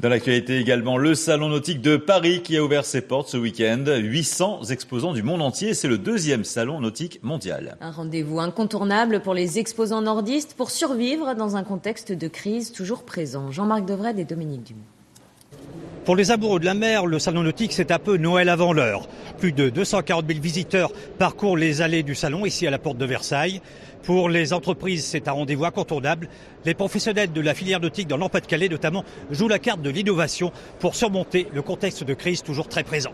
Dans l'actualité également, le Salon nautique de Paris qui a ouvert ses portes ce week-end. 800 exposants du monde entier. C'est le deuxième salon nautique mondial. Un rendez-vous incontournable pour les exposants nordistes pour survivre dans un contexte de crise toujours présent. Jean-Marc Devred et Dominique Dumont. Pour les amoureux de la mer, le salon nautique, c'est un peu Noël avant l'heure. Plus de 240 000 visiteurs parcourent les allées du salon ici à la porte de Versailles. Pour les entreprises, c'est un rendez-vous incontournable. Les professionnels de la filière nautique dans l'Empire-de-Calais notamment jouent la carte de l'innovation pour surmonter le contexte de crise toujours très présent.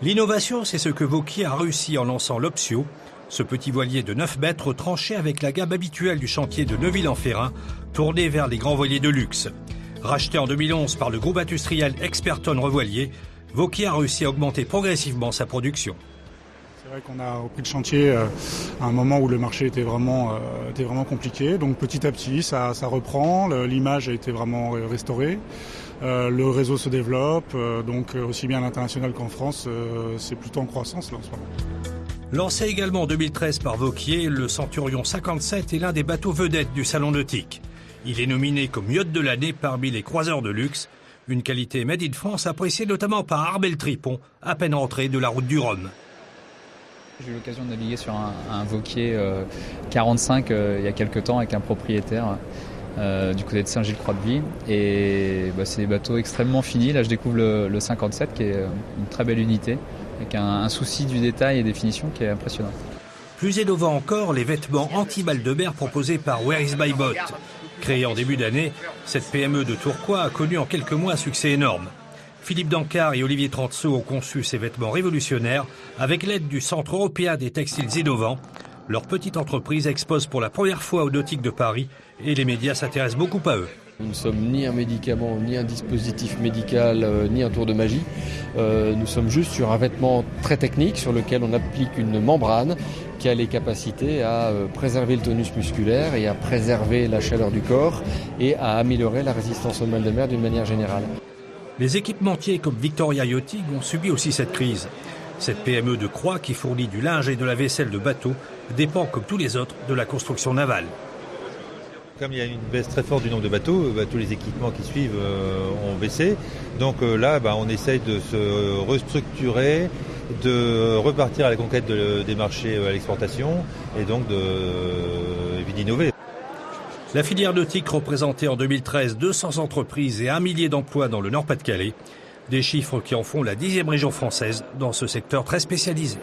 L'innovation, c'est ce que Vauquier a réussi en lançant l'Optio, ce petit voilier de 9 mètres tranché avec la gamme habituelle du chantier de Neuville-en-Ferrin, tourné vers les grands voiliers de luxe. Racheté en 2011 par le groupe industriel Experton Revoilier, Vauquier a réussi à augmenter progressivement sa production. C'est vrai qu'on a repris le chantier euh, à un moment où le marché était vraiment, euh, était vraiment compliqué. Donc petit à petit, ça, ça reprend. L'image a été vraiment restaurée. Euh, le réseau se développe. donc aussi bien à l'international qu'en France, c'est plutôt en croissance là en ce moment. Lancé également en 2013 par Vauquier, le Centurion 57 est l'un des bateaux vedettes du salon nautique. Il est nominé comme yacht de l'année parmi les croiseurs de luxe, une qualité made in France appréciée notamment par Arbel Tripon, à peine rentré de la route du Rhum. J'ai eu l'occasion de naviguer sur un, un Vauquier 45 euh, euh, il y a quelques temps avec un propriétaire euh, du côté de Saint-Gilles-Croix-de-Vie. Et bah, c'est des bateaux extrêmement finis. Là, je découvre le, 57 qui est une très belle unité avec un, un souci du détail et des finitions qui est impressionnant. Plus innovant encore, les vêtements anti-balles de mer proposés par Where is my boat Créée en début d'année, cette PME de Tourcoing a connu en quelques mois un succès énorme. Philippe Dancard et Olivier Tranceau ont conçu ces vêtements révolutionnaires avec l'aide du Centre européen des textiles innovants. Leur petite entreprise expose pour la première fois au Nautique de Paris et les médias s'intéressent beaucoup à eux. Nous ne sommes ni un médicament, ni un dispositif médical, euh, ni un tour de magie. Euh, nous sommes juste sur un vêtement très technique sur lequel on applique une membrane qui a les capacités à euh, préserver le tonus musculaire et à préserver la chaleur du corps et à améliorer la résistance au mal de mer d'une manière générale. Les équipementiers comme Victoria Yachting ont subi aussi cette crise. Cette PME de Croix qui fournit du linge et de la vaisselle de bateaux dépend comme tous les autres de la construction navale. Comme il y a une baisse très forte du nombre de bateaux, bah, tous les équipements qui suivent euh, ont baissé. Donc euh, là, bah, on essaye de se restructurer, de repartir à la conquête des marchés euh, à l'exportation et donc d'innover. La filière nautique représentait en 2013 200 entreprises et un millier d'emplois dans le Nord-Pas-de-Calais, des chiffres qui en font la dixième région française dans ce secteur très spécialisé.